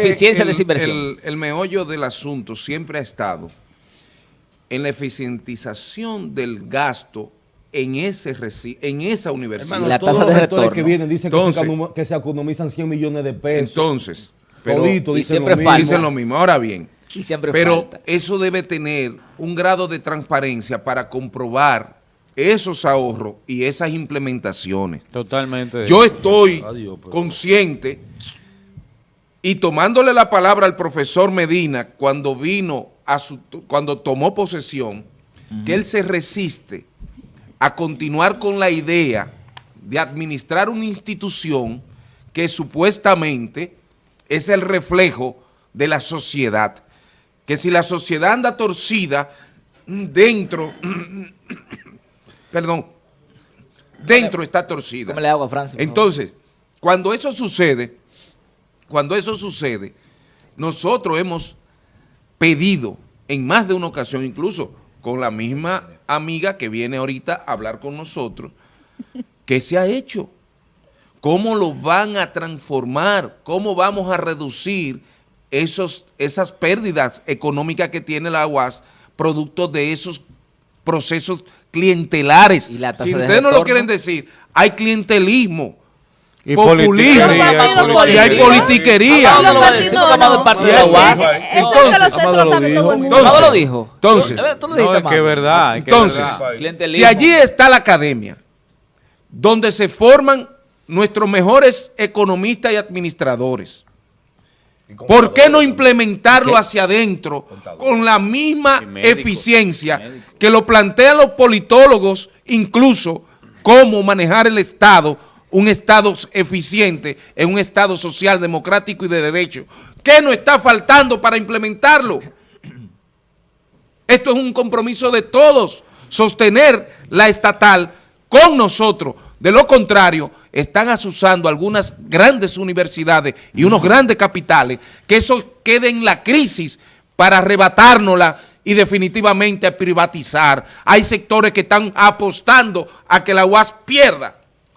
eficiencia el, de inversión. El, el meollo del asunto siempre ha estado en la eficientización del gasto en ese reci- en esa universidad. Y la todos tasa los de rectores retorno. que vienen dicen que, se econom- que se economizan 100 millones de pesos. Entonces, pero Todito dicen siempre lo dicen lo mismo. Ahora bien, Y siempre pero falta. eso debe tener un grado de transparencia para comprobar esos ahorros y esas implementaciones. Totalmente. Yo estoy Adiós, pero- consciente y tomándole la palabra al profesor Medina cuando vino a su, cuando tomó posesión, que él se resiste a continuar con la idea de administrar una institución que supuestamente es el reflejo de la sociedad. Que si la sociedad anda torcida dentro, perdón, dentro está torcida. Agua, Francis, por favor. Entonces, cuando eso sucede, cuando eso sucede, nosotros hemos pedido en más de una ocasión, incluso con la misma amiga que viene ahorita a hablar con nosotros, ¿qué se ha hecho? ¿Cómo lo van a transformar? ¿Cómo vamos a reducir esos, esas pérdidas económicas que tiene la UAS producto de esos procesos clientelares? Y la tasa si de ustedes no lo quieren decir, hay clientelismo, Y populismo. y y hay politiquería. No, no, no. Entonces, dijo. Entonces, No, es que verdad. Entonces, si allí está la academia, donde se forman nuestros mejores economistas y administradores, ¿por qué no implementarlo ¿Qué? hacia adentro con la misma eficiencia que lo plantean los politólogos, incluso cómo manejar el Estado, un Estado eficiente en un Estado social, democrático y de derecho? ¿Qué nos está faltando para implementarlo? Esto es un compromiso de todos, sostener la estatal con nosotros. De lo contrario, están asusando algunas grandes universidades y unos grandes capitales que eso quede en la crisis para arrebatárnosla y definitivamente privatizar. Hay sectores que están apostando a que la UAS pierda.